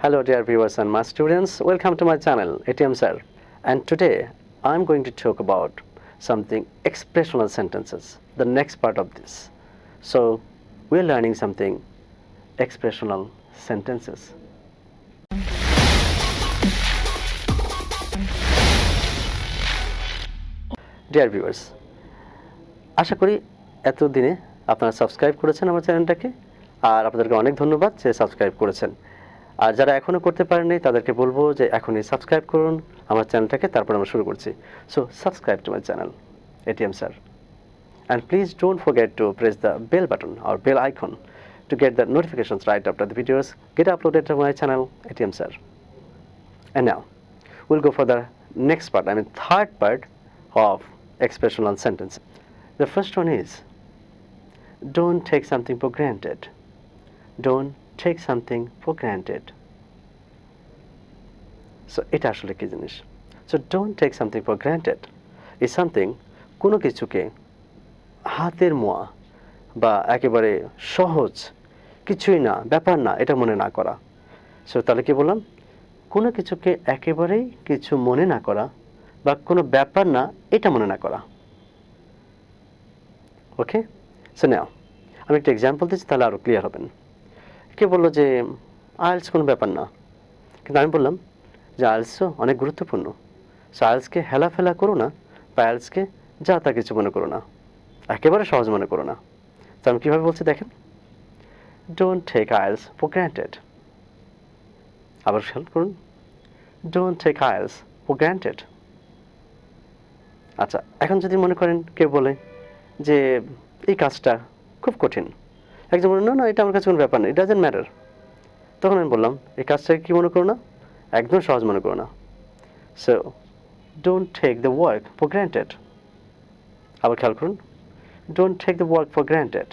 Hello dear viewers and my students, welcome to my channel ATM Sir and today I'm going to talk about something expressional sentences, the next part of this. So we're learning something expressional sentences. Dear viewers আশা করি এতদিনে আপনারা subscribe করেছেন আমার চ্যানেলটাকে আর আপনাদেরকে অনেক ধন্যবাদ যে সাবস্ক্রাইব করেছেন আর যারা এখনও করতে পারেননি তাদেরকে বলব যে এখনই সাবস্ক্রাইব করুন আমার চ্যানেলটাকে তারপর আমরা শুরু করছি so subscribe to my channel ATM sir and please don't forget to press the bell button or bell icon to get the notifications right after the videos get uploaded to my channel ATM Sir. And now we'll go for the next part, I mean third part of expressional sentence. The first one is don't take something for granted. Don't take something for granted. So, এটা আসলে কি জিনিস? So don't take something for granted is something কোনো কিছুকে হাতের মোয়া বা একেবারে সহজ কিছুই না, ব্যাপার না, এটা মনে না করা। সো তাহলে কি বললাম? কোনো কিছুকে একেবারেই কিছু মনে না করা বা কোনো ব্যাপার না, এটা মনে না করা। ওকে সো নাও আমি একটা এক্সাম্পল দিচ্ছি, তাহলে আরও ক্লিয়ার হবেন। কে বলল যে আইলস কোনো ব্যাপার না। কিন্তু আমি বললাম যে আইলসও অনেক গুরুত্বপূর্ণ। সো আইলসকে হেলাফেলা করো না বা আইলসকে যা তা কিছু মনে করো না। একেবারে সহজ মনে করো না। তো আমি কীভাবে বলছি দেখেন? Don't take ails for granted আবার খেয়াল করুন। Don't take ails for granted আচ্ছা এখন যদি মনে করেন, কেউ বলে যে, এই কাজটা খুব কঠিন। একজন বলে না না, এটা আমার কাছে কোনো ব্যাপার নেই ইট ডাজেন্ট ম্যাটার তখন আমি বললাম, এই কাজটাকে কী মনে করো না? একদম সহজ মনে করো না। So don't take the work for granted আবার খেয়াল করুন don't take the work for granted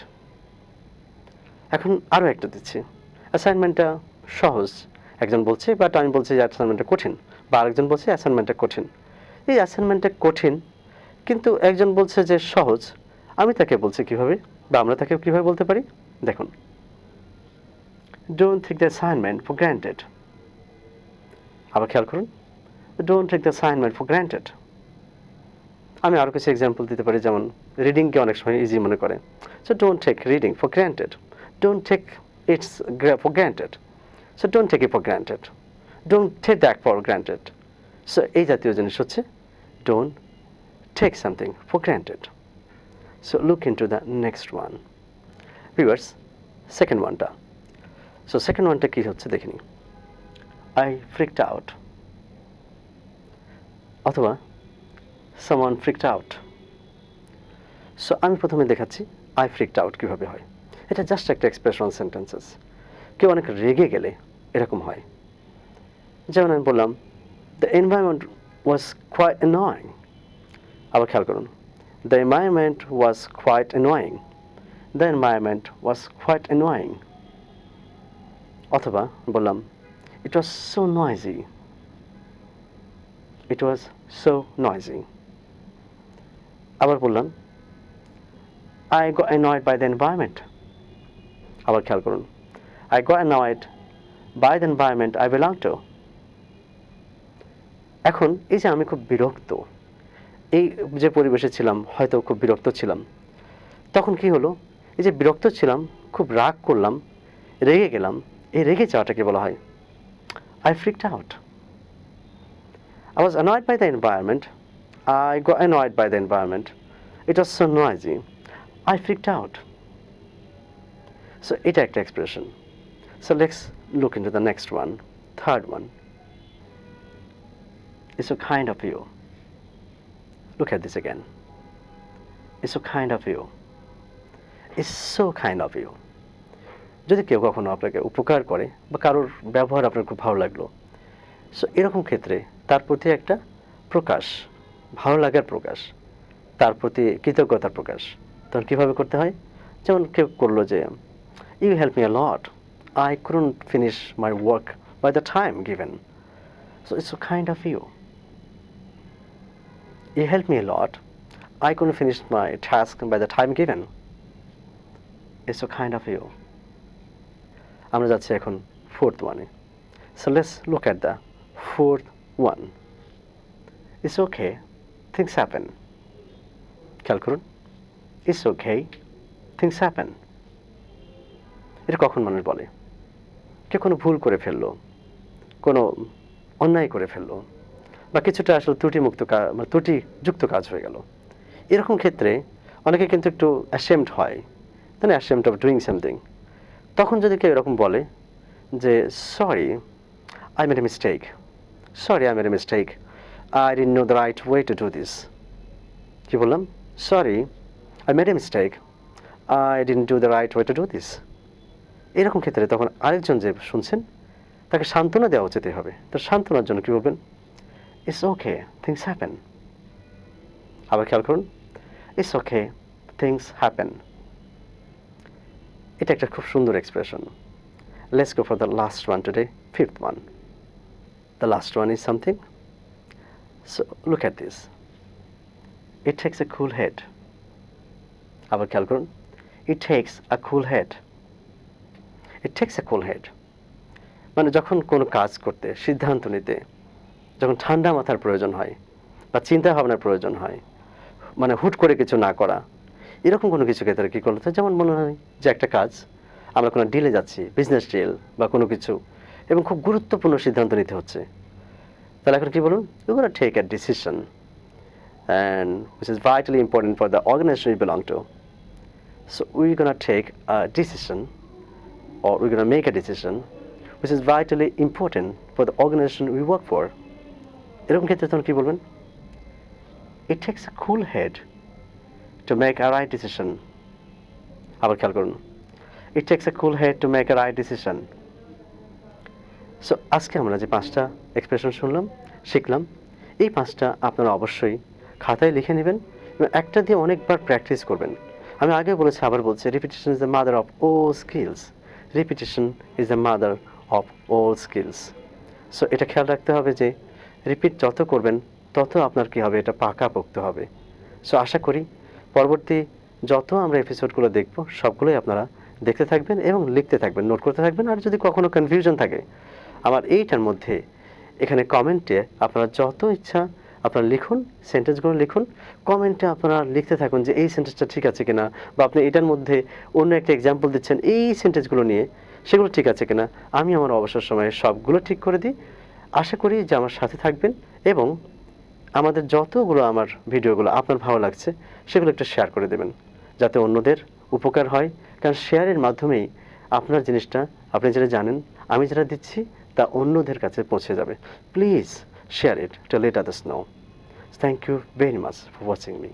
এখন আরও একটা দিচ্ছি। অ্যাসাইনমেন্টটা সহজ। একজন বলছে বাট আমি বলছি যে অ্যাসাইনমেন্টটা কঠিন, বা আরেকজন বলছে অ্যাসাইনমেন্টটা কঠিন। এই অ্যাসাইনমেন্টটা কঠিন, কিন্তু একজন বলছে যে সহজ, আমি তাকে বলছি কীভাবে, বা আমরা তাকে কীভাবে বলতে পারি? দেখুন। Don't take the assignment for granted আবার খেয়াল করুন। Don't take the assignment for granted আমি আরও কিছু এক্সাম্পল দিতে পারি, যেমন রিডিংকে অনেক সময় ইজি মনে করে। So don't take reading for granted don't take its for granted so don't take it for granted don't take that for granted so এই জাতীয় জিনিস হচ্ছে don't take something for granted so look in to the next one viewers second ওয়ানটা so second ওয়ানটা কী হচ্ছে দেখিনি I freaked out অথবা সামান ফ্রিকড আউট সো আমি প্রথমে দেখাচ্ছি আই ফ্রিকড আউট কীভাবে হয়। এটা জাস্ট একটা এক্সপ্রেশনাল সেন্টেন্সেস কেউ অনেক রেগে গেলে এরকম হয়। যেমন আমি বললাম the environment was quite annoying আবার খেয়াল করুন the environment was quite annoying the environment was quite annoying অথবা বললাম it was so noisy it was so noisy আবার বললাম I go annoyed by the environment আবার খেয়াল করুন I go annoyed by the environment I belong to এখন এই যে আমি খুব বিরক্ত, এই যে পরিবেশে ছিলাম, হয়তো খুব বিরক্ত ছিলাম, তখন কি হলো? এই যে বিরক্ত ছিলাম খুব রাগ করলাম রেগে গেলাম এই রেগে যাওয়াটাকে বলা হয় I freaked out I was annoyed by the environment. I got annoyed by the environment. It was so noisy. I freaked out. So এটা একটা expression. So let's look into the next one, third one. It's so kind of you. Look at this again. It's so kind of you. It's so kind of you. যদি কেউ কখনো আপনাকে উপকার করে বা কারোর ব্যবহার আপনার খুব ভালো লাগল সো এরকম ক্ষেত্রে তার প্রতি একটা প্রকাশ, ভালো লাগার প্রকাশ, তার প্রতি কৃতজ্ঞতার প্রকাশ। তখন কীভাবে করতে হয়? যেমন কেউ করল যে you help me lot I couldn't finish my work by the time given so it's kind of you you help me lot I couldn't finish my task by the time given it's kind of you আমরা যাচ্ছি এখন fourth ওয়ানে So let's look at the fourth one. It's okay, things happen. খেয়াল করুন। It's okay things happen এটা কখন মানুষ বলে? কেউ কোনো ভুল করে ফেলল? কোনো অন্যায় করে ফেলল? বা কিছুটা আসলে ত্রুটিমুক্ত মানে ত্রুটিযুক্ত কাজ হয়ে গেল? এরকম ক্ষেত্রে অনেকে কিন্তু একটু অ্যাসেমড হয়। না অ্যাসেমড অফ ডুইং সামথিং তখন যদি কেউ এরকম বলে যে sorry I made a mistake sorry I made a mistake I didn't know the right way to do this কি বললাম? Sorry I made a mistake I didn't do the right way to do this এরকম ক্ষেত্রে তখন আরেকজন যে শুনছেন, তাকে সান্ত্বনা দেওয়া উচিত হবে তো সান্ত্বনার জন্য কী বলবেন? ইটস ওকে থিংস হ্যাপেন আবার খেয়াল করুন ইটস ওকে থিংস হ্যাপেন এটা একটা খুব সুন্দর expression let's go for the last one today fifth one the last one is something so look at this it takes a cool head আবার খেয়াল করুন it takes a cool head it takes a cool head মানে যখন কোনো কাজ করতে, সিদ্ধান্ত নিতে, যখন ঠান্ডা মাথার প্রয়োজন হয় বা চিন্তা ভাবনার প্রয়োজন হয় মানে হুট করে কিছু না করা এরকম কোনো কিছু ক্ষেত্রে কী করতে যেমন মনে হয় যে একটা কাজ, আমরা কোনো ডিলে যাচ্ছি বিজনেস ডিল বা কোনো কিছু, এবং খুব গুরুত্বপূর্ণ সিদ্ধান্ত নিতে হচ্ছে। তাহলে এখন কী বলুন? You gonna take a decision and which is vitally important for the organization you belong to so we gonna take a decision or we going make make decision which is vitally important for the organization we work for. এরকম ক্ষেত্রে তখন কি বলবেন? It takes a cool head to make a right decision আবার খেয়াল করুন। It takes a cool head to make a right decision so আজকে আমরা যে পাঁচটা এক্সপ্রেশন শুনলাম, শিখলাম, এই পাঁচটা আপনারা অবশ্যই খাতায় লিখে নেবেন এবং একটা দিয়ে অনেকবার প্র্যাকটিস করবেন। আমি আগে বলেছি, আবার বলছি repetition is the mother of all skills repetition is the mother of all skills so এটা খেয়াল রাখতে হবে যে রিপিট যত করবেন, তত আপনার কী হবে? এটা পাকা পোক্ত হবে। সো আশা করি পরবর্তী যত আমরা এপিসোডগুলো দেখব, সবগুলোই আপনারা দেখতে থাকবেন এবং লিখতে থাকবেন নোট করতে থাকবেন। আর যদি কখনো কনফিউশন থাকে, আমার এইটার মধ্যে এখানে কমেন্টে আপনারা যত ইচ্ছা আপনারা লিখুন সেন্টেন্সগুলো লিখুন। কমেন্টে আপনারা লিখতে থাকুন যে এই সেন্টেন্সটা ঠিক আছে কিনা বা আপনি এটার মধ্যে অন্য একটা এক্সাম্পল দিচ্ছেন, এই সেন্টেন্সগুলো নিয়ে সেগুলো ঠিক আছে কিনা, আমি আমার অবসর সময়ে সবগুলো ঠিক করে দিই। আশা করি যে আমার সাথে থাকবেন এবং আমাদের যতগুলো আমার ভিডিওগুলো আপনার ভালো লাগছে, সেগুলো একটু শেয়ার করে দেবেন, যাতে অন্যদের উপকার হয়। কারণ শেয়ারের মাধ্যমেই আপনার জিনিসটা আপনি যেটা জানেন, আমি যেটা দিচ্ছি, তা অন্যদের কাছে পৌঁছে যাবে। Please share it to let others know thank you very much for watching me.